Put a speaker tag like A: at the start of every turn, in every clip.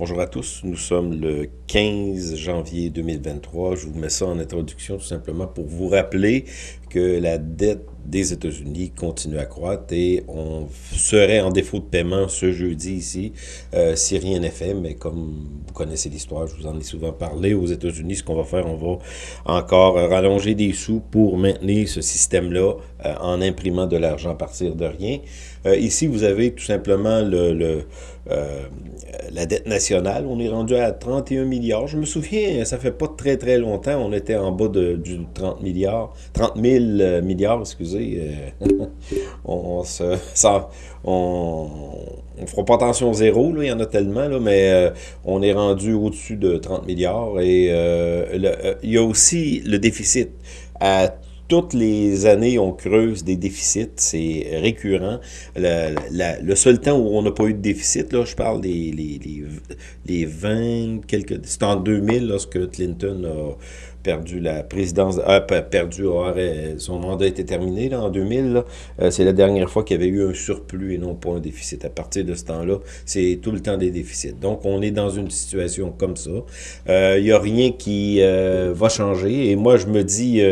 A: Bonjour à tous, nous sommes le 15 janvier 2023. Je vous mets ça en introduction tout simplement pour vous rappeler que la dette des États-Unis continue à croître et on serait en défaut de paiement ce jeudi ici euh, si rien n'est fait. Mais comme vous connaissez l'histoire, je vous en ai souvent parlé, aux États-Unis, ce qu'on va faire, on va encore rallonger des sous pour maintenir ce système-là euh, en imprimant de l'argent à partir de rien. Euh, ici, vous avez tout simplement le, la dette nationale. On est rendu à 31 milliards. Je me souviens, ça fait pas très très longtemps, on était en bas de, du 30 milliards, 30 000 milliards, excusez euh, on, se, ça, on, on, fera pas attention au zéro, il y en a tellement, là, mais euh, on est rendu au-dessus de 30 milliards. Et euh, il y a aussi le déficit. À toutes les années, on creuse des déficits, c'est récurrent. Le, seul temps où on n'a pas eu de déficit, là, je parle des les, les, les 20, quelques... C'est en 2000, lorsque Clinton a perdu la présidence, a perdu, son mandat était terminé là, en 2000. Euh, c'est la dernière fois qu'il y avait eu un surplus et non pas un déficit. À partir de ce temps-là, c'est tout le temps des déficits. Donc, on est dans une situation comme ça. Il euh, n'y a rien qui euh, va changer. Et moi, je me dis,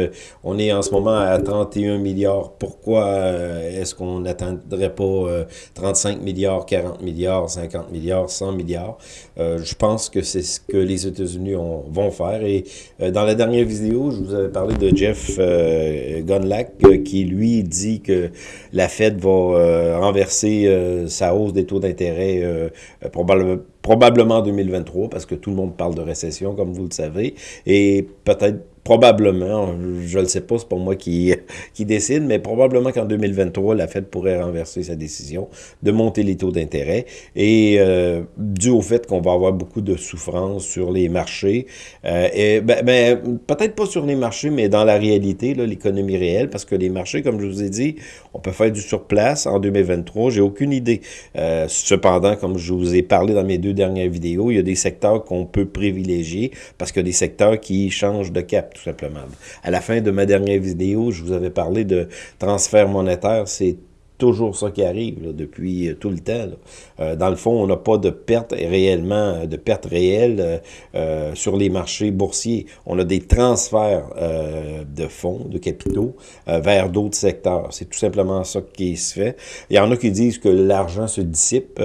A: on est en ce moment à 31 milliards. Pourquoi est-ce qu'on n'atteindrait pas 35 milliards, 40 milliards, 50 milliards, 100 milliards? je pense que c'est ce que les États-Unis vont faire. Et dans la dernière vidéo, je vous avais parlé de Jeff euh, Gunlack euh, qui, lui, dit que la Fed va euh, renverser euh, sa hausse des taux d'intérêt probablement en 2023, parce que tout le monde parle de récession, comme vous le savez, et peut-être probablement, je ne le sais pas, c'est pas moi qui, qui décide, mais probablement qu'en 2023, la Fed pourrait renverser sa décision de monter les taux d'intérêt. Et euh, dû au fait qu'on va avoir beaucoup de souffrance sur les marchés, euh, ben, ben, peut-être pas sur les marchés, mais dans la réalité, l'économie réelle, parce que les marchés, comme je vous ai dit, on peut faire du surplace en 2023, j'ai aucune idée. Euh, cependant, comme je vous ai parlé dans mes deux dernières vidéos, il y a des secteurs qu'on peut privilégier, parce a des secteurs qui changent de cap simplement. À la fin de ma dernière vidéo, je vous avais parlé de transfert monétaire. C'est toujours ça qui arrive depuis euh, tout le temps. Euh, dans le fond, on n'a pas de perte réellement, euh, de perte réelle sur les marchés boursiers. On a des transferts de fonds, de capitaux vers d'autres secteurs. C'est tout simplement ça qui se fait. Il y en a qui disent que l'argent se dissipe.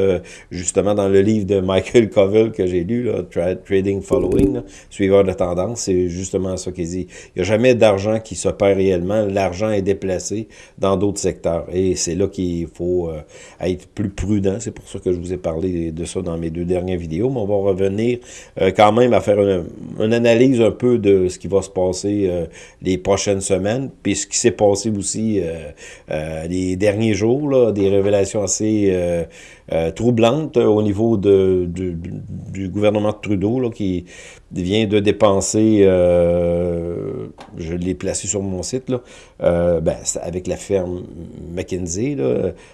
A: justement, dans le livre de Michael Covell que j'ai lu, là, Trading Following, suiveur de tendance, c'est justement ça qu'il dit. Il n'y a jamais d'argent qui se perd réellement. L'argent est déplacé dans d'autres secteurs. Et c'est là qu'il faut euh, être plus prudent. C'est pour ça que je vous ai parlé de ça dans mes deux dernières vidéos. Mais on va revenir euh, quand même à faire une, analyse un peu de ce qui va se passer euh, les prochaines semaines, puis ce qui s'est passé aussi les derniers jours, des révélations assez troublantes au niveau de, du, gouvernement de Trudeau, là, qui vient de dépenser, je l'ai placé sur mon site, là, ben, avec la ferme McKinsey,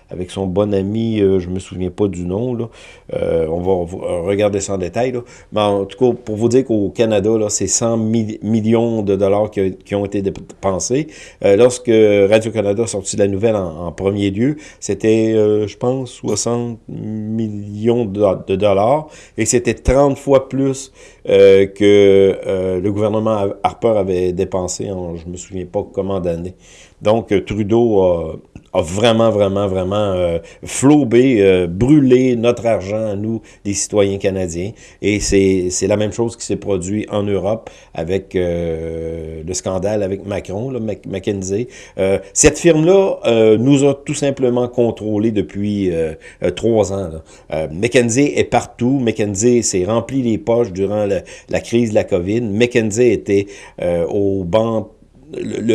A: avec son bon ami, euh, je me souviens pas du nom, là. Euh, on va regarder ça en détail. Mais en tout cas, pour vous dire qu'au Canada, c'est 100 millions de dollars qui, ont été dépensés. Euh, lorsque Radio-Canada a sorti la nouvelle en, premier lieu, c'était, je pense, 60 millions de, dollars. Et c'était 30 fois plus que le gouvernement Harper avait dépensé en, je me souviens pas comment d'années. Donc, Trudeau a, vraiment, vraiment, vraiment euh, flobé, euh, brûlé notre argent à nous, les citoyens canadiens. Et c'est la même chose qui s'est produit en Europe avec euh, le scandale avec Macron, là, McKenzie. Euh, cette firme-là nous a tout simplement contrôlés depuis trois ans. McKenzie est partout. McKenzie s'est rempli les poches durant la, crise de la COVID. McKenzie était au banc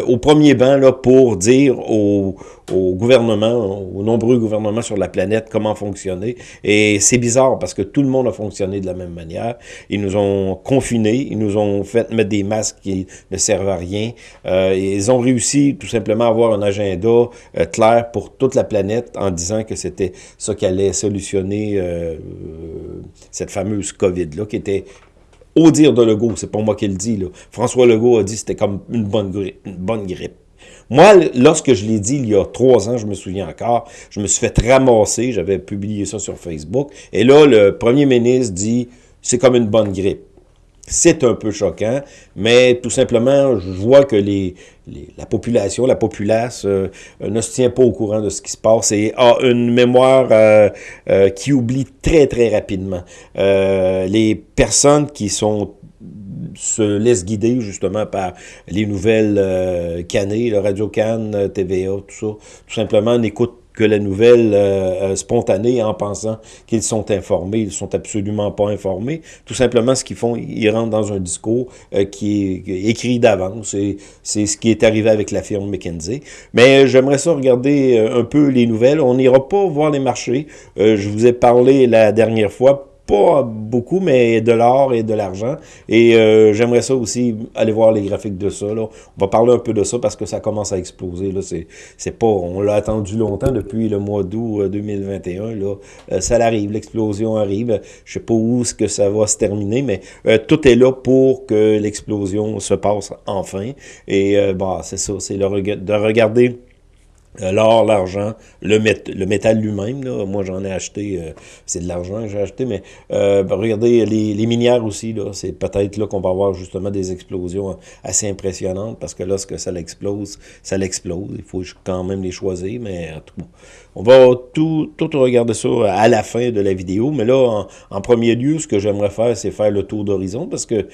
A: au premier banc là, pour dire au, au, gouvernement, aux nombreux gouvernements sur la planète comment fonctionner. Et c'est bizarre parce que tout le monde a fonctionné de la même manière. Ils nous ont confinés, ils nous ont fait mettre des masques qui ne servent à rien. Euh, ils ont réussi tout simplement à avoir un agenda euh, clair pour toute la planète en disant que c'était ça qui allait solutionner euh, cette fameuse COVID-là, qui était au dire de Legault, c'est pas moi qui le dis, là. François Legault a dit que c'était comme une bonne, une bonne grippe. Moi, lorsque je l'ai dit il y a trois ans, je me souviens encore, je me suis fait ramasser, j'avais publié ça sur Facebook, et là, le premier ministre dit c'est comme une bonne grippe. C'est un peu choquant, mais tout simplement, je vois que les, la population, la populace euh, ne se tient pas au courant de ce qui se passe et a une mémoire euh, euh, qui oublie très, très rapidement. les personnes qui sont se laissent guider justement par les nouvelles cannées, le Radio Cannes, TVA, tout ça, tout simplement n'écoutent que la nouvelle euh, euh, spontanée en pensant qu'ils sont informés. Ils sont absolument pas informés. Tout simplement, ce qu'ils font, ils rentrent dans un discours euh, qui est écrit d'avance. C'est ce qui est arrivé avec la firme McKinsey. Mais j'aimerais ça regarder un peu les nouvelles. On n'ira pas voir les marchés. je vous ai parlé la dernière fois pas beaucoup, mais de l'or et de l'argent. Et euh, j'aimerais ça aussi aller voir les graphiques de ça. Là. On va parler un peu de ça parce que ça commence à exploser. Là. C'est, pas, on l'a attendu longtemps depuis le mois d'août 2021. Euh, là. Euh, ça arrive, l'explosion arrive. Je sais pas où ce que ça va se terminer, mais tout est là pour que l'explosion se passe enfin. Et bah, c'est ça, c'est de regarder l'or, l'argent, le, le métal lui-même, moi j'en ai acheté, euh, c'est de l'argent que j'ai acheté, mais euh, ben, regardez les, les, minières aussi, là, c'est peut-être là qu'on va avoir justement des explosions assez impressionnantes, parce que lorsque ça l'explose, ça l'explose, il faut quand même les choisir, mais tout on va tout, tout regarder ça à la fin de la vidéo, mais là, en, en premier lieu, ce que j'aimerais faire, c'est faire le tour d'horizon, parce que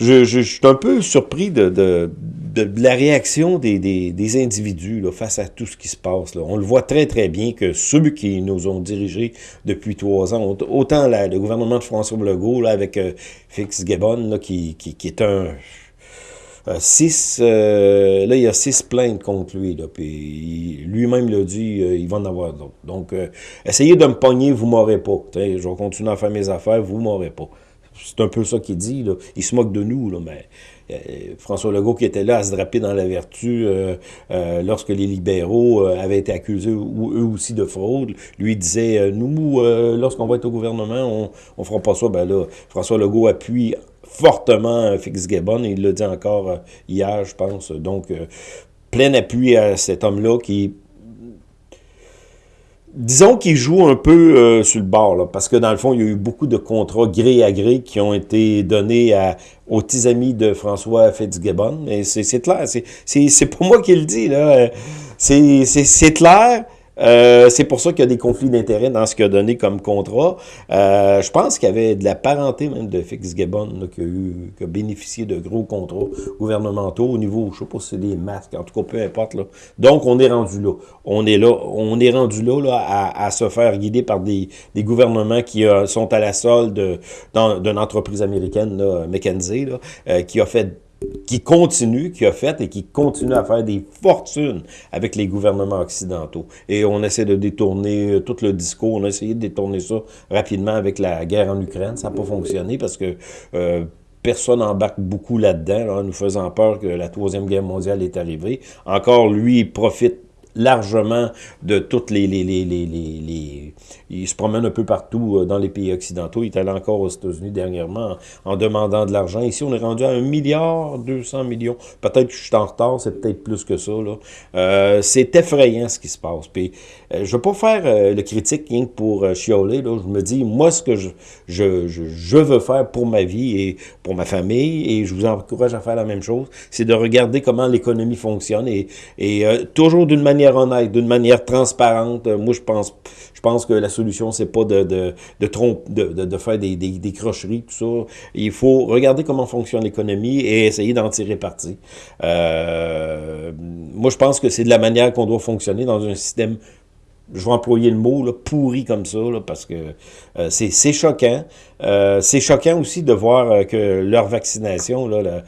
A: je, suis un peu surpris de, la réaction des, individus face à tout ce qui se passe. On le voit très, très bien que ceux qui nous ont dirigés depuis trois ans, autant le gouvernement de François Legault, avec euh, Fix Gabon, qui, est un... Euh, six, euh, là, il y a six plaintes contre lui, lui-même l'a dit, euh, il va en avoir d'autres. Donc, essayez de me pogner, vous m'aurez pas. je vais continuer à faire mes affaires, vous m'aurez pas. C'est un peu ça qu'il dit. Là. Il se moque de nous, là, mais euh, François Legault qui était là à se draper dans la vertu euh, euh, lorsque les libéraux avaient été accusés eux aussi de fraude. Lui disait, nous, lorsqu'on va être au gouvernement, on ne fera pas ça. Ben là, François Legault appuie fortement Fitzgibbon, et il l'a dit encore hier, je pense. Donc, plein appui à cet homme-là qui Disons qu'il joue un peu euh, sur le bord, parce que dans le fond, il y a eu beaucoup de contrats gré à gré qui ont été donnés aux petits amis de François Fitzgibbon. Mais c'est clair, c'est pas moi qui le dis, là. C'est clair. Euh, c'est pour ça qu'il y a des conflits d'intérêts dans ce qu'il a donné comme contrat. Euh, je pense qu'il y avait de la parenté même de Fitzgibbon qui, qui a bénéficié de gros contrats gouvernementaux au niveau, je sais pas si c'est des masques, en tout cas, peu importe. Là. Donc, on est rendu là. On est là, on est rendu là, là à, à, se faire guider par des, des gouvernements qui euh, sont à la solde d'une entreprise américaine, là, McKenzie, là, euh, qui a fait qui continue, qui a fait et qui continue à faire des fortunes avec les gouvernements occidentaux. Et on essaie de détourner euh, tout le discours, on a essayé de détourner ça rapidement avec la guerre en Ukraine. Ça n'a pas fonctionné parce que euh, personne embarque beaucoup là-dedans, nous faisant peur que la Troisième Guerre mondiale est arrivée. Encore, lui, il profite largement de toutes les, les, les, les, Il se promène un peu partout euh, dans les pays occidentaux. Il est allé encore aux États-Unis dernièrement en, demandant de l'argent. Ici, on est rendu à un milliard 200 millions. Peut-être que je suis en retard, c'est peut-être plus que ça. Euh, c'est effrayant ce qui se passe. Puis, euh, je veux pas faire euh, le critique rien que pour chioler. Là. Je me dis, moi, ce que je, je, je, je veux faire pour ma vie et pour ma famille, et je vous encourage à faire la même chose, c'est de regarder comment l'économie fonctionne et, et toujours d'une manière honnête, d'une manière transparente. Euh, moi, je pense, je pense que la solution, c'est pas de, de, de, de, faire des, des, des, crocheries, tout ça. Il faut regarder comment fonctionne l'économie et essayer d'en tirer parti. Euh, moi, je pense que c'est de la manière qu'on doit fonctionner dans un système je vais employer le mot, là, pourri comme ça, parce que euh, c'est choquant. Euh, c'est choquant aussi de voir euh, que leur vaccination, là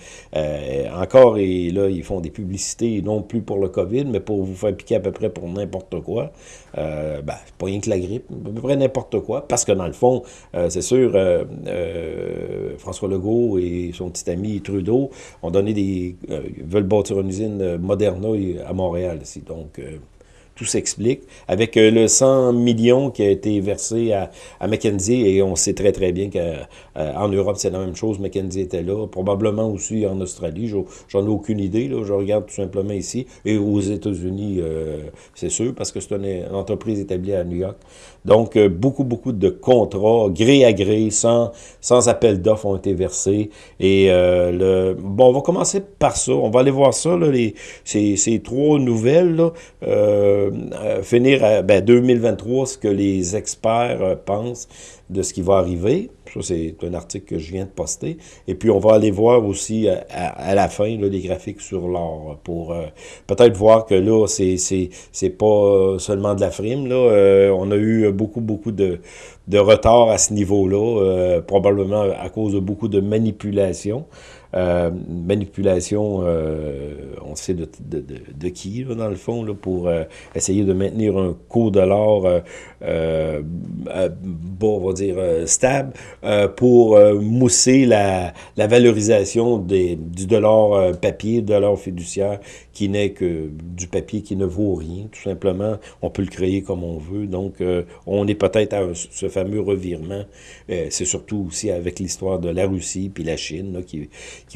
A: encore, et là, ils font des publicités, non plus pour le COVID, mais pour vous faire piquer à peu près pour n'importe quoi. ben, pas rien que la grippe, à peu près n'importe quoi, parce que dans le fond, c'est sûr, François Legault et son petit ami Trudeau ont donné des... veulent bâtir une usine Moderna à Montréal ici, donc... tout s'explique. Avec le 100 millions qui a été versé à, à McKenzie, et on sait très très bien qu'en Europe, c'est la même chose, McKenzie était là, probablement aussi en Australie, j'en ai aucune idée, là, je regarde tout simplement ici, et aux États-Unis, c'est sûr, parce que c'est une, entreprise établie à New York. Donc, beaucoup, beaucoup de contrats, gré à gré, sans, sans appel d'offres ont été versés, et le, bon, on va commencer par ça, on va aller voir ça, là, les, ces, ces trois nouvelles, là, euh, euh, finir à ben, 2023, ce que les experts euh, pensent de ce qui va arriver. Ça, c'est un article que je viens de poster. Et puis, on va aller voir aussi à, la fin là, les graphiques sur l'or pour peut-être voir que là, c'est pas seulement de la frime. Là. on a eu beaucoup, beaucoup de, de retard à ce niveau-là, probablement à cause de beaucoup de manipulations. Euh, manipulation, euh, on sait de, qui, là, dans le fond, là, pour euh, essayer de maintenir un cours de l'or, bon, on va dire, stable, pour mousser la, la valorisation des, du dollar papier, dollar fiduciaire, qui n'est que du papier qui ne vaut rien, tout simplement. On peut le créer comme on veut. Donc, on est peut-être à ce fameux revirement. C'est surtout aussi avec l'histoire de la Russie puis la Chine, là, qui,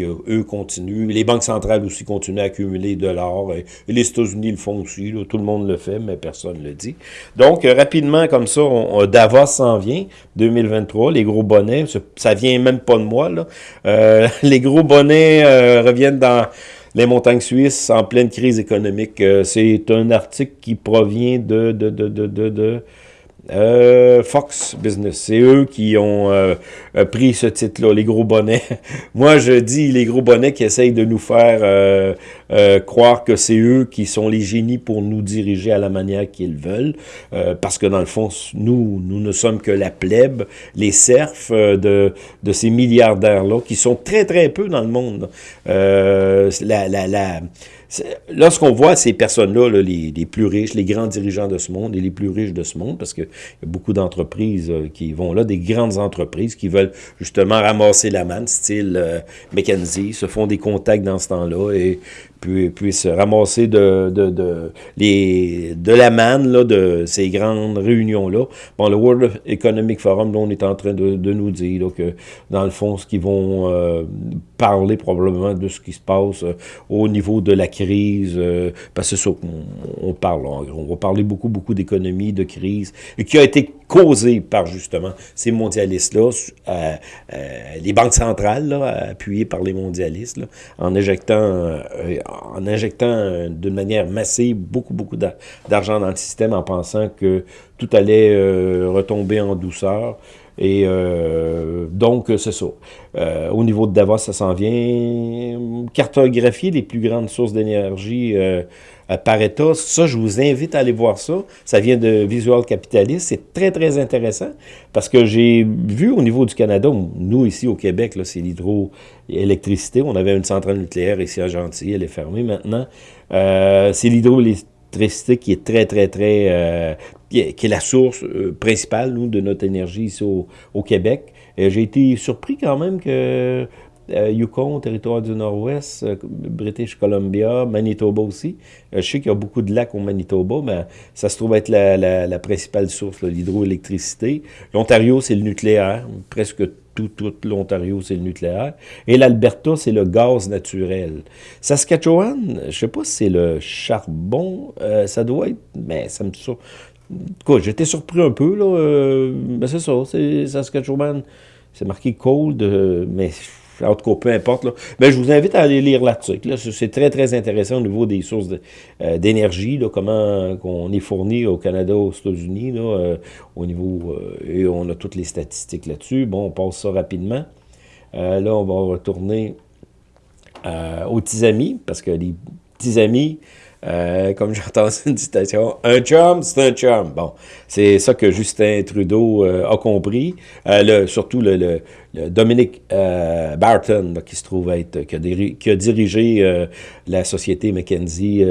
A: eux, continuent. Les banques centrales aussi continuent à accumuler de l'or. Les États-Unis le font aussi. tout le monde le fait, mais personne ne le dit. Donc, euh, rapidement, comme ça, on, Davos s'en vient, 2023. Les gros bonnets, ça vient même pas de moi. Euh, les gros bonnets euh, reviennent dans les montagnes suisses en pleine crise économique. C'est un article qui provient de euh, Fox Business, c'est eux qui ont euh, euh, pris ce titre-là, les gros bonnets. Moi, je dis les gros bonnets qui essayent de nous faire euh, croire que c'est eux qui sont les génies pour nous diriger à la manière qu'ils veulent, parce que dans le fond, nous, nous ne sommes que la plèbe, les serfs de, de ces milliardaires-là, qui sont très, très peu dans le monde. la, la, la Lorsqu'on voit ces personnes-là, les, les, plus riches, les grands dirigeants de ce monde et les plus riches de ce monde, parce qu'il y a beaucoup d'entreprises euh, qui vont là, des grandes entreprises qui veulent justement ramasser la manne, style euh, McKenzie, se font des contacts dans ce temps-là et puis, puissent ramasser de, de, de, les, de la manne là, de ces grandes réunions-là. Bon, le World Economic Forum, là, on est en train de, de nous dire que, dans le fond, ce qu'ils vont euh, parler probablement de ce qui se passe euh, au niveau de la crise, euh, parce que c'est ça qu'on on parle, en gros. On va parler beaucoup, beaucoup d'économie, de crise, et qui a été causée par, justement, ces mondialistes-là, les banques centrales, là, appuyées par les mondialistes, là, en injectant en injectant euh, d'une manière massive beaucoup, beaucoup d'argent dans le système en pensant que tout allait euh, retomber en douceur. Et euh, donc, c'est ça. au niveau de Davos, ça s'en vient. Cartographier les plus grandes sources d'énergie par État. Ça, je vous invite à aller voir ça. Ça vient de Visual Capitalist. C'est très, très intéressant parce que j'ai vu au niveau du Canada, nous ici au Québec, c'est l'hydroélectricité. On avait une centrale nucléaire ici à Gentilly, elle est fermée maintenant. Euh, c'est l'hydroélectricité qui est très, très, très... Euh, qui, est, la source euh, principale, nous, de notre énergie ici au, Québec. J'ai été surpris quand même que euh, Yukon, territoire du Nord-Ouest, euh, British Columbia, Manitoba aussi. Euh, je sais qu'il y a beaucoup de lacs au Manitoba, mais ça se trouve être la, la, principale source, l'hydroélectricité. L'Ontario, c'est le nucléaire. Presque tout, tout l'Ontario, c'est le nucléaire. Et l'Alberta, c'est le gaz naturel. Saskatchewan, je sais pas si c'est le charbon. ça doit être... Mais ça me... J'étais surpris un peu, là. mais c'est ça, c'est Saskatchewan. C'est marqué cold, mais en tout cas, peu importe. Là. Ben, je vous invite à aller lire l'article. C'est très, très intéressant au niveau des sources euh, d'énergie, comment on est fourni au Canada, aux États-Unis, euh, au niveau, euh, et on a toutes les statistiques là-dessus. Bon, on passe ça rapidement. là, on va retourner aux petits amis, parce que les petits amis, euh, comme j'entends une citation, un chum, c'est un chum. Bon, c'est ça que Justin Trudeau euh, a compris. Euh, le, surtout le, le, le Dominic Barton, qui se trouve être, qui a, qui a dirigé la société McKenzie.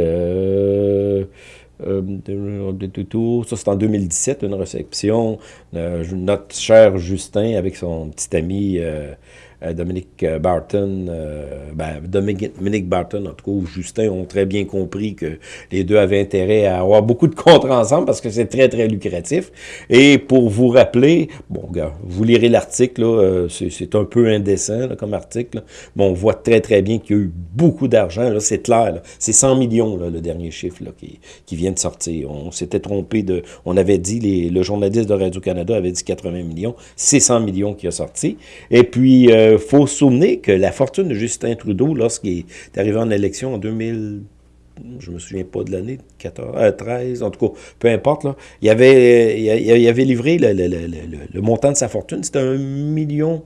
A: ça, c'est en 2017, une réception. notre cher Justin, avec son petit ami Dominique Barton, ben, Dominique, Barton, en tout cas, ou Justin, ont très bien compris que les deux avaient intérêt à avoir beaucoup de contrats ensemble parce que c'est très, très lucratif. Et pour vous rappeler, bon, gars, vous lirez l'article, c'est un peu indécent comme article, mais on voit très, très bien qu'il y a eu beaucoup d'argent, là, c'est clair, c'est 100 millions, là, le dernier chiffre là, qui, vient de sortir. On s'était trompé de... On avait dit, les, le journaliste de Radio-Canada avait dit 80 millions, c'est 100 millions qui a sorti. Et puis, euh, faut se souvenir que la fortune de Justin Trudeau, lorsqu'il est arrivé en élection en 2000 je me souviens pas de l'année, 14, 13, en tout cas, peu importe, là, il, avait, il, avait livré le, le, le, le, montant de sa fortune, c'était un million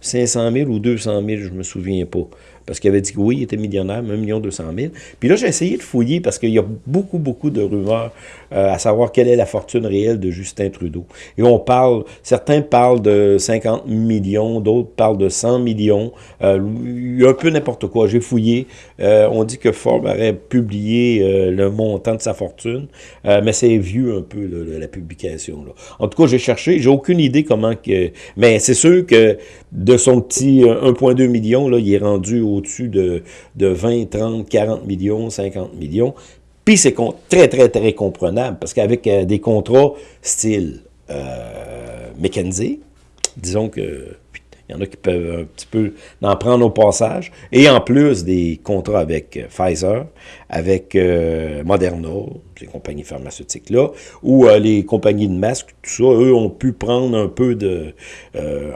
A: 500 000 ou 200 000, je me souviens pas parce qu'il avait dit que oui, il était millionnaire, 1 million 200 000. Puis là, j'ai essayé de fouiller parce qu'il y a beaucoup, beaucoup de rumeurs euh, à savoir quelle est la fortune réelle de Justin Trudeau. Et on parle, certains parlent de 50 millions, d'autres parlent de 100 millions. Euh, un peu n'importe quoi. J'ai fouillé. Euh, on dit que Forbes aurait publié le montant de sa fortune, mais c'est vieux un peu, la publication. En tout cas, j'ai cherché. J'ai aucune idée comment que... Mais c'est sûr que de son petit 1,2 million, là, il est rendu au au-dessus de, de 20, 30, 40 millions, 50 millions. Puis c'est très, très, très comprenable, parce qu'avec euh, des contrats style euh, disons que il y en a qui peuvent un petit peu en prendre au passage. Et en plus des contrats avec euh, Pfizer, avec euh, Moderna, ces compagnies pharmaceutiques-là, ou euh, les compagnies de masques, tout ça, eux ont pu prendre un peu de...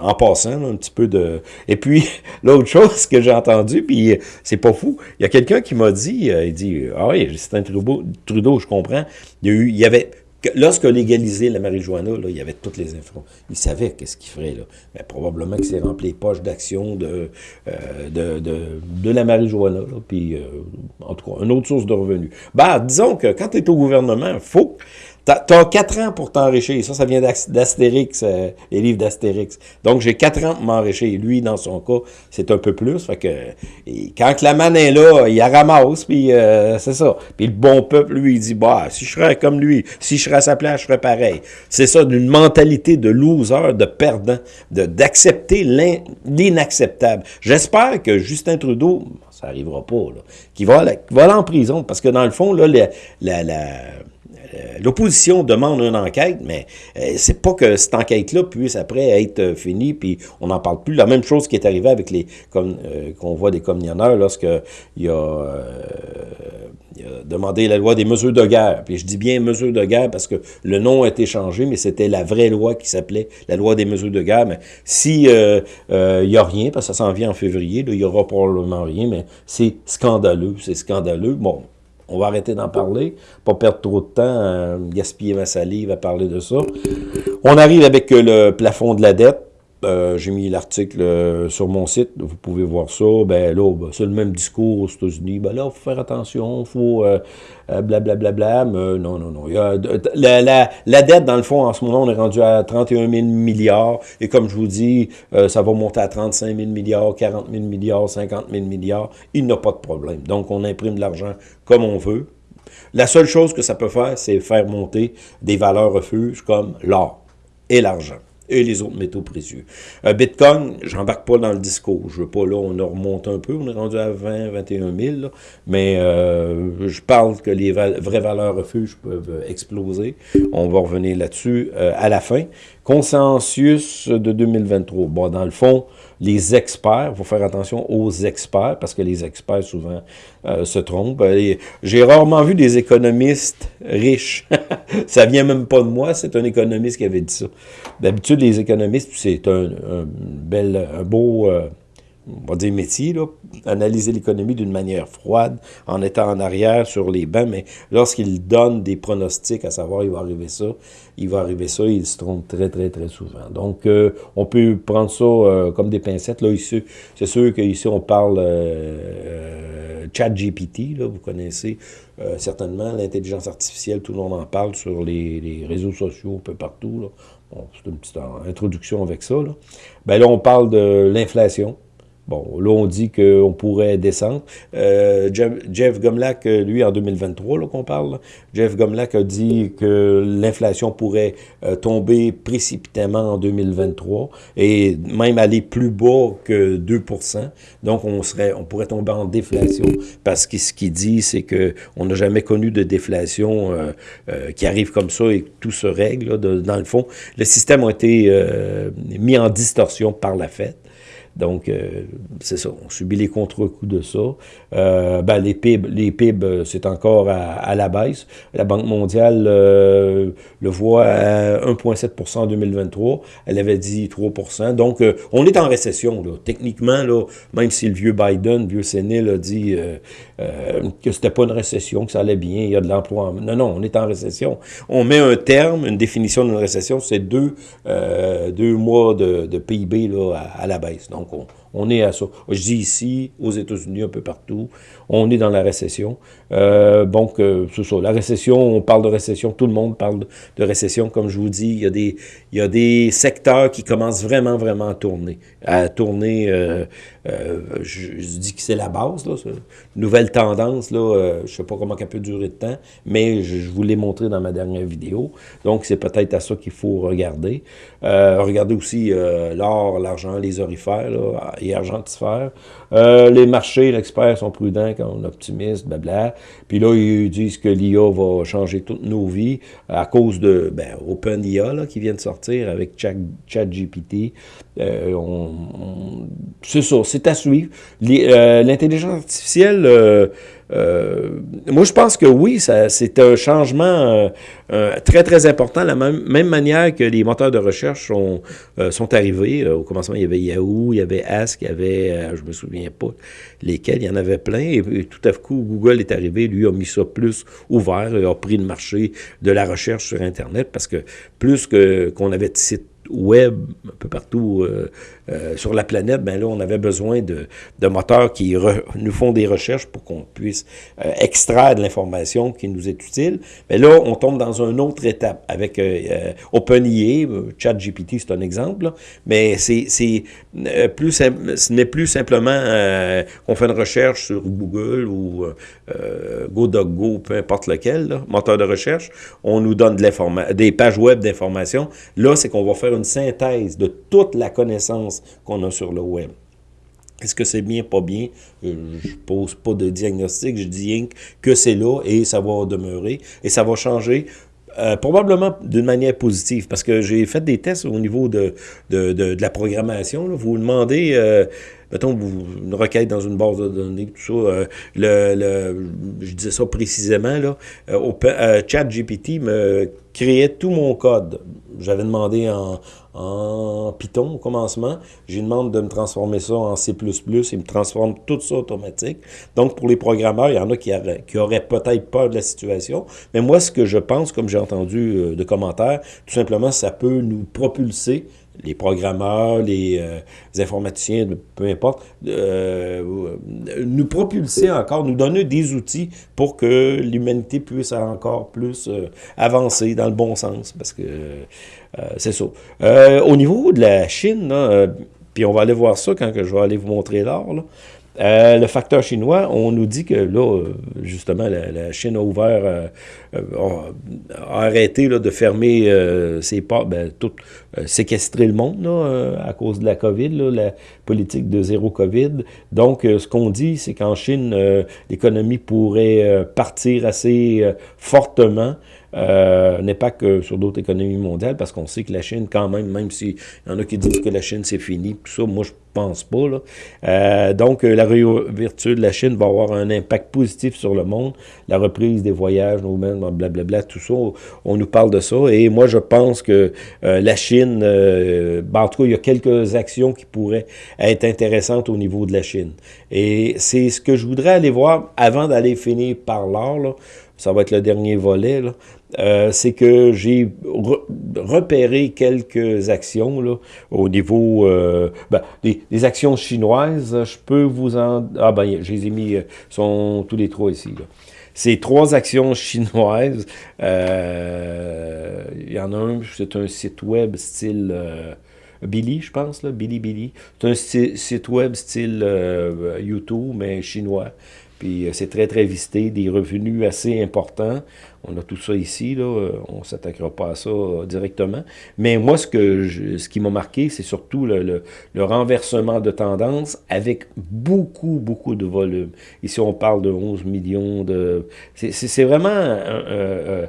A: en passant, un petit peu de... Et puis, l'autre chose que j'ai entendu, puis c'est pas fou, il y a quelqu'un qui m'a dit, il dit, ah oui, c'est un Trudeau, Trudeau, je comprends, eu, il y avait Lorsque légalisé la marijuana, là, il y avait toutes les infos. Il savait qu'est-ce qu'il ferait. Là. Probablement que c'est rempli les poches d'action de, euh, de, de, de, la marijuana. Là, puis, euh, en tout cas, une autre source de revenus. Ben, disons que quand tu es au gouvernement, faut tu as quatre ans pour t'enrichir. Ça, ça vient d'Astérix, euh, les livres d'Astérix. Donc, j'ai quatre ans pour m'enrichir. Lui, dans son cas, c'est un peu plus. Fait que, quand la manne est là, il la ramasse, puis euh, c'est ça. Puis le bon peuple, lui, il dit, bah, si je serais comme lui, si je serais à sa place, je ferais pareil. C'est ça, d'une mentalité de loser, de perdant, d'accepter l'inacceptable. J'espère que Justin Trudeau, ça arrivera pas, là, qu'il va, va aller en prison, parce que dans le fond, là, la, la l'opposition demande une enquête, mais euh, c'est pas que cette enquête-là puisse après être euh, finie, puis on n'en parle plus. La même chose qui est arrivée avec les qu'on voit des communionneurs lorsqu'il a, il a demandé la loi des mesures de guerre. Puis je dis bien mesures de guerre parce que le nom a été changé, mais c'était la vraie loi qui s'appelait la loi des mesures de guerre. Mais si il n'y a rien, parce que ça s'en vient en février, il y aura probablement rien, mais c'est scandaleux, c'est scandaleux. Bon, on va arrêter d'en parler, pas perdre trop de temps, gaspiller ma salive à parler de ça. On arrive avec le plafond de la dette. Euh, j'ai mis l'article euh, sur mon site, vous pouvez voir ça. Ben là, ben, c'est le même discours aux États-Unis. Ben là, il faut faire attention, il faut blablabla. Bla, bla, bla, non, non, non. A, la, la, la, dette, dans le fond, en ce moment, on est rendu à 31 000 milliards. Et comme je vous dis, ça va monter à 35 000 milliards, 40 000 milliards, 50 000 milliards. Il n'a pas de problème. Donc, on imprime de l'argent comme on veut. La seule chose que ça peut faire, c'est faire monter des valeurs refuges comme l'or et l'argent et les autres métaux précieux. Euh, Bitcoin, j'embarque pas dans le discours. Je veux pas, là, on remonte un peu, on est rendu à 20, 21 000, mais euh, je parle que les vraies valeurs refuges peuvent exploser. On va revenir là-dessus euh, à la fin. Consensus de 2023. Bon, dans le fond, les experts, il faut faire attention aux experts, parce que les experts, souvent, euh, se trompent. J'ai rarement vu des économistes riches. ça vient même pas de moi, c'est un économiste qui avait dit ça. D'habitude, les économistes, c'est un, bel, un beau... Euh, on va dire métier, là, analyser l'économie d'une manière froide, en étant en arrière sur les bancs, mais lorsqu'il donne des pronostics, à savoir il va arriver ça, il va arriver ça, il se trompe très, très, très souvent. Donc, euh, on peut prendre ça euh, comme des pincettes. Là, ici, c'est sûr qu'ici, on parle euh, chat GPT, là, vous connaissez certainement l'intelligence artificielle, tout le monde en parle sur les, réseaux sociaux, un peu partout. Là. C'est une petite introduction avec ça. Là. Ben là, on parle de l'inflation Bon, là, on dit qu'on pourrait descendre. Euh, Jeff, Jeff, Gomlak, lui, en 2023, là qu'on parle, Jeff Gomlak a dit que l'inflation pourrait euh, tomber précipitamment en 2023 et même aller plus bas que 2% Donc, on serait, on pourrait tomber en déflation parce que ce qu'il dit, c'est que on n'a jamais connu de déflation euh, euh, qui arrive comme ça et que tout se règle. Dans le fond, le système a été mis en distorsion par la fête. Donc, euh, c'est ça, on subit les contre-coups de ça. Euh, ben, les PIB, les PIB euh, c'est encore à, la baisse. La Banque mondiale le voit à 1,7% en 2023. Elle avait dit 3% Donc, on est en récession. Là. Techniquement, là, même si le vieux Biden, le vieux Sénil a dit que c'était pas une récession, que ça allait bien, il y a de l'emploi. Non, non, on est en récession. On met un terme, une définition d'une récession, c'est deux, deux mois de, de PIB là, à, à la baisse. Donc, on, est à ça. Je dis ici, aux États-Unis, un peu partout, on est dans la récession. Euh, donc, euh, c'est ça. La récession, on parle de récession, tout le monde parle de, récession. Comme je vous dis, il y, a des, il y a des secteurs qui commencent vraiment, vraiment à tourner. À tourner, euh, je, dis que c'est la base, là, nouvelle tendance, là, je sais pas comment elle peut durer de temps, mais je, vous l'ai montré dans ma dernière vidéo. Donc, c'est peut-être à ça qu'il faut regarder. regardez aussi l'or, l'argent, les orifères là, et argentifères. Les marchés, l'expert sont prudents quand on est optimiste, blabla. Puis là, ils disent que l'IA va changer toutes nos vies à cause de ben, OpenIA qui vient de sortir avec ChatGPT. Euh, c'est ça, c'est à suivre. Euh, l'intelligence artificielle... Euh, moi, je pense que oui, c'est un changement très, très important. La même, manière que les moteurs de recherche sont, sont arrivés. au commencement, il y avait Yahoo, il y avait Ask, il y avait, je me souviens pas lesquels, il y en avait plein. Et, tout à coup, Google est arrivé, lui a mis ça plus ouvert et a pris le marché de la recherche sur Internet parce que plus qu'on avait de sites web un peu partout euh, euh, sur la planète, ben là, on avait besoin de, de moteurs qui nous font des recherches pour qu'on puisse euh, extraire de l'information qui nous est utile. Mais là, on tombe dans une autre étape avec OpenIA, ChatGPT, c'est un exemple, mais c'est plus ce n'est plus simplement qu'on fait une recherche sur Google ou GoDogGo, peu importe lequel, moteur de recherche, on nous donne de des pages web d'information. Là, c'est qu'on va faire une synthèse de toute la connaissance qu'on a sur le web. Est-ce que c'est bien, pas bien? Euh, je pose pas de diagnostic, je dis que c'est là et ça va demeurer et ça va changer euh, probablement d'une manière positive, parce que j'ai fait des tests au niveau de, la programmation. Vous vous demandez, euh, mettons, une requête dans une base de données, tout ça, euh, le, le, je disais ça précisément, là, au, ChatGPT me créait tout mon code. J'avais demandé en, en Python au commencement. J'ai demandé de me transformer ça en C++. Il me transforme tout ça automatique. Donc, pour les programmeurs, il y en a qui, auraient, qui auraient peut-être peur de la situation. Mais moi, ce que je pense, comme j'ai entendu euh, de commentaires, tout simplement, ça peut nous propulser les programmeurs, les, euh, informaticiens, peu importe, euh, nous propulser encore, nous donner des outils pour que l'humanité puisse encore plus euh, avancer dans le bon sens, parce que c'est ça. au niveau de la Chine, puis on va aller voir ça quand que je vais aller vous montrer l'or, euh, le facteur chinois, on nous dit que là, justement, la, Chine a ouvert, a, arrêté là, de fermer ses portes, ben, tout, séquestrer le monde là, à cause de la COVID, la politique de zéro COVID. Donc, ce qu'on dit, c'est qu'en Chine, l'économie pourrait partir assez fortement euh, n'est pas que sur d'autres économies mondiales, parce qu'on sait que la Chine, quand même, même s'il y en a qui disent que la Chine, c'est fini, tout ça, moi, je pense pas. Là. Euh, donc, euh, la réouverture de la Chine va avoir un impact positif sur le monde. La reprise des voyages, nous-mêmes, blablabla, tout ça, on nous parle de ça. Et moi, je pense que la Chine, ben, en tout cas, il y a quelques actions qui pourraient être intéressantes au niveau de la Chine. Et c'est ce que je voudrais aller voir avant d'aller finir par là. Ça va être le dernier volet. Euh, c'est que j'ai repéré quelques actions là, au niveau euh, ben, des, actions chinoises. Je peux vous en... Ah ben, je les ai mis, euh, sont tous les trois ici. Ces trois actions chinoises, il y en a un, c'est un site web style Billy, je pense, là, Billy Billy. C'est un site web style YouTube, mais chinois. Puis c'est très, très visité, des revenus assez importants. On a tout ça ici, là, euh, on ne s'attaquera pas à ça euh, directement. Mais moi, ce, que ce qui m'a marqué, c'est surtout le, renversement de tendance avec beaucoup, beaucoup de volume. Ici, on parle de 11 millions de... C'est vraiment... Euh,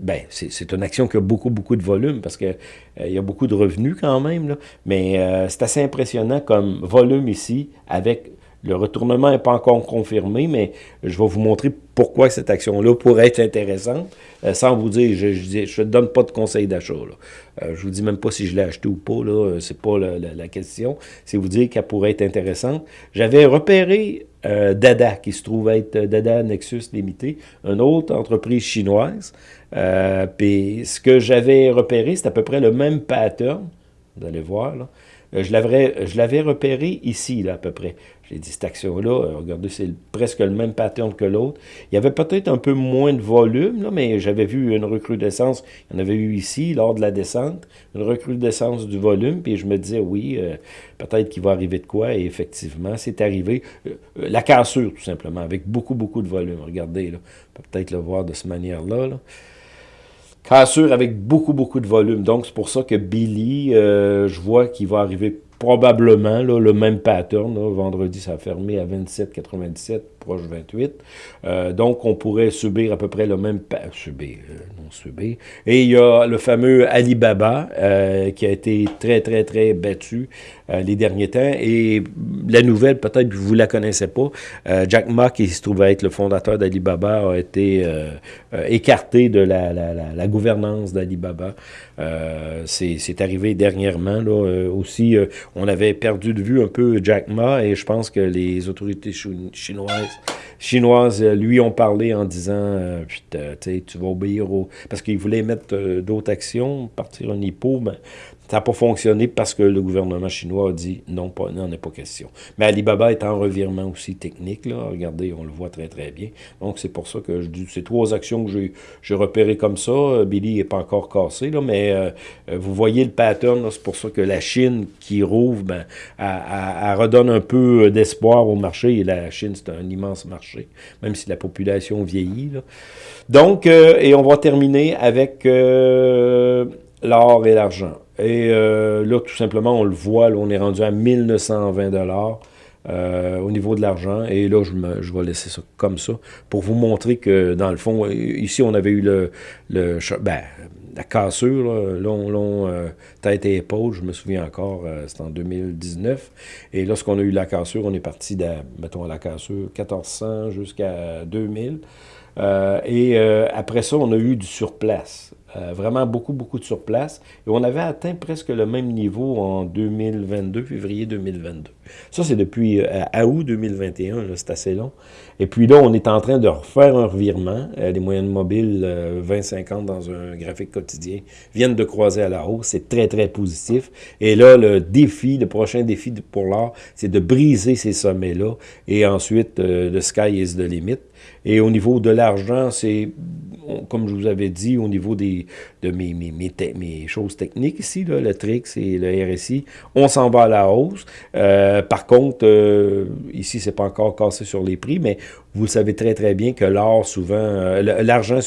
A: ben, c'est une action qui a beaucoup, beaucoup de volume parce qu'il il y a beaucoup de revenus quand même. Là. Mais c'est assez impressionnant comme volume ici avec le retournement n'est pas encore confirmé, mais je vais vous montrer pourquoi cette action-là pourrait être intéressante, euh, sans vous dire, je ne donne pas de conseil d'achat. Euh, je vous dis même pas si je l'ai acheté ou pas, là, c'est pas la, question. C'est vous dire qu'elle pourrait être intéressante. J'avais repéré euh, Dada, qui se trouve être Dada Nexus Limité, une autre entreprise chinoise. Puis ce que j'avais repéré, c'est à peu près le même pattern. Vous allez voir. Je l'avais repéré ici, là, à peu près. J'ai dit, cette action-là, euh, regardez, c'est presque le même pattern que l'autre. Il y avait peut-être un peu moins de volume, mais j'avais vu une recrudescence. Il y en avait eu ici, lors de la descente, une recrudescence du volume, puis je me disais, oui, euh, peut-être qu'il va arriver de quoi, et effectivement, c'est arrivé. Euh, la cassure, tout simplement, avec beaucoup, beaucoup de volume. Regardez, là, on peut peut-être le voir de cette manière-là, là. Cassure avec beaucoup, beaucoup de volume. Donc, c'est pour ça que Billy, je vois qu'il va arriver probablement le même pattern. Vendredi, ça a fermé à 27,97 proche 28. Euh, donc, on pourrait subir à peu près le même... Subir, euh, non subir. Et il y a le fameux Alibaba euh, qui a été très, très, très battu les derniers temps. Et la nouvelle, peut-être que vous ne la connaissez pas, Jack Ma, qui se trouve être le fondateur d'Alibaba, a été écarté de la, la, gouvernance d'Alibaba. C'est arrivé dernièrement. Là, aussi, on avait perdu de vue un peu Jack Ma et je pense que les autorités chinoises chinoises euh, lui ont parlé en disant euh, tu vas obéir au... Parce qu'ils voulaient mettre euh, d'autres actions, partir un hippo, mais n'a pas fonctionné parce que le gouvernement chinois a dit non, pas, n'en est pas question. Mais Alibaba est en revirement aussi technique. Là. Regardez, on le voit très très bien. Donc c'est pour ça que je dis ces trois actions que j'ai repérées comme ça. Billy n'est pas encore cassé, là, mais vous voyez le pattern. C'est pour ça que la Chine qui rouvre, ben, elle, redonne un peu d'espoir au marché. Et la Chine, c'est un immense marché, même si la population vieillit. Donc, euh, et on va terminer avec euh, l'or et l'argent. Et euh, là, tout simplement, on le voit, on est rendu à 1920 dollars. au niveau de l'argent. Et là, je, je, vais laisser ça comme ça pour vous montrer que, dans le fond, ici, on avait eu le, le ben, la cassure, long, long, euh, tête et épaule, je me souviens encore, euh, c'était en 2019. Et lorsqu'on a eu la cassure, on est parti, de, mettons, la cassure 1400 jusqu'à 2000. Euh, et après ça, on a eu du surplace. Euh, vraiment beaucoup, beaucoup de surplace. Et on avait atteint presque le même niveau en 2022, février 2022. Ça, c'est depuis euh, août 2021, c'est assez long. Et puis là, on est en train de refaire un revirement. Euh, les moyennes mobiles 20-50 dans un graphique quotidien viennent de croiser à la hausse. C'est très, très positif. Et là, le défi, le prochain défi pour l'or, c'est de briser ces sommets-là. Et ensuite, le sky is the limit. Et au niveau de l'argent, c'est, comme je vous avais dit, au niveau des, de mes, mes, mes, choses techniques ici, là, le TRIX et le RSI, on s'en va à la hausse. Euh, par contre, euh, ici, c'est pas encore cassé sur les prix, mais vous savez très, très bien que l'or, souvent, euh, l'argent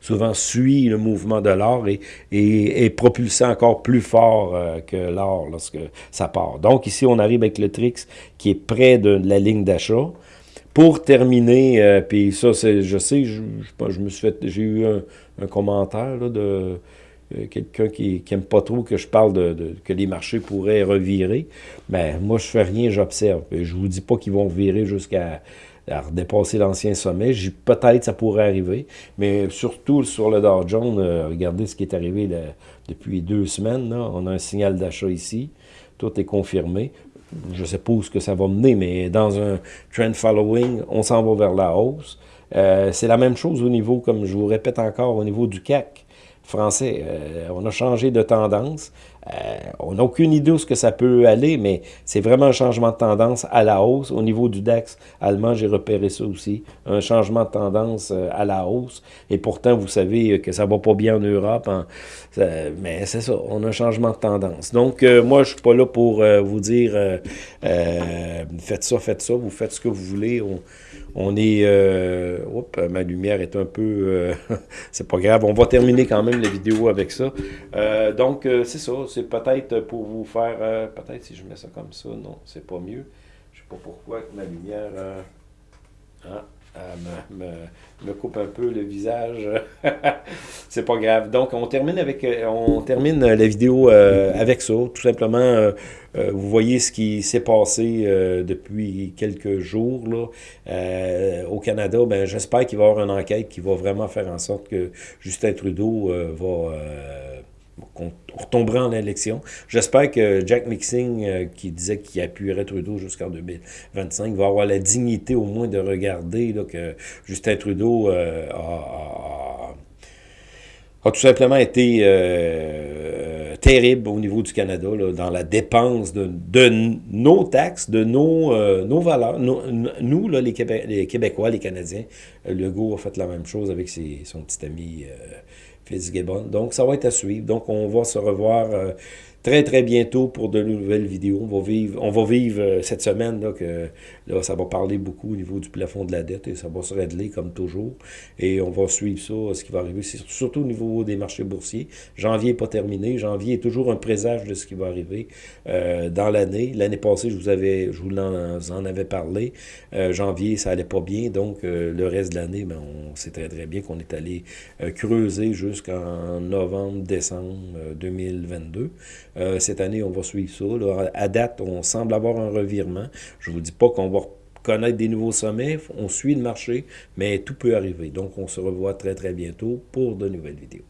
A: souvent suit le mouvement de l'or et, et, est propulsé encore plus fort que l'or lorsque ça part. Donc, ici, on arrive avec le TRIX qui est près de la ligne d'achat. Pour terminer, euh, puis ça, je sais, je, me suis fait, j'ai eu un, commentaire de euh, quelqu'un qui, qui aime pas trop que je parle de, que les marchés pourraient revirer. Mais moi, je fais rien, j'observe. Je vous dis pas qu'ils vont virer jusqu'à dépasser l'ancien sommet. Peut-être ça pourrait arriver, mais surtout sur le Dow Jones, euh, regardez ce qui est arrivé depuis deux semaines. On a un signal d'achat ici. Tout est confirmé je sais pas où ce que ça va mener, mais dans un trend following, on s'en va vers la hausse. Euh, c'est la même chose au niveau, comme je vous répète encore, au niveau du CAC français. Euh, on a changé de tendance on n'a aucune idée où ce que ça peut aller, mais c'est vraiment un changement de tendance à la hausse. Au niveau du DAX allemand, j'ai repéré ça aussi, un changement de tendance à la hausse. Et pourtant, vous savez que ça va pas bien en Europe, hein. mais c'est ça, on a un changement de tendance. Donc, moi, je suis pas là pour vous dire faites ça, faites ça, vous faites ce que vous voulez. On, est... Euh, oups, ma lumière est un peu... Euh, c'est pas grave, on va terminer quand même la vidéo avec ça. Euh, donc, c'est ça, c'est peut-être pour vous faire... peut-être si je mets ça comme ça, non, c'est pas mieux. Je sais pas pourquoi ma lumière... Hein, me, me, coupe un peu le visage. c'est pas grave. Donc, on termine avec, on termine la vidéo avec ça. Tout simplement, euh, vous voyez ce qui s'est passé euh, depuis quelques jours là, euh, au Canada. Ben, J'espère qu'il va y avoir une enquête qui va vraiment faire en sorte que Justin Trudeau va qu'on retombera en élection. J'espère que Jack Mixing, qui disait qu'il appuierait Trudeau jusqu'en 2025, va avoir la dignité au moins de regarder que Justin Trudeau a, a, tout simplement été terrible au niveau du Canada, dans la dépense de, nos taxes, de nos, euh, nos valeurs. nous, les, Québécois, les Canadiens, euh, Legault a fait la même chose avec son petit ami euh, Fitzgibbon. Donc, ça va être à suivre. Donc, on va se revoir très, très bientôt pour de nouvelles vidéos. On va vivre, on va vivre euh, cette semaine là, que là, ça va parler beaucoup au niveau du plafond de la dette et ça va se régler comme toujours. Et on va suivre ça, ce qui va arriver, surtout au niveau des marchés boursiers. Janvier n'est pas terminé. Janvier est toujours un présage de ce qui va arriver euh, dans l'année. L'année passée, je vous avais, je vous en, avais parlé. Euh, janvier, ça allait pas bien. Donc, le reste de l'année, ben, on sait très, très bien qu'on est allé creuser jusqu'en novembre, décembre 2022. Euh, cette année, on va suivre ça. À date, on semble avoir un revirement. Je ne vous dis pas qu'on connaître des nouveaux sommets. On suit le marché, mais tout peut arriver. Donc, on se revoit très, très bientôt pour de nouvelles vidéos.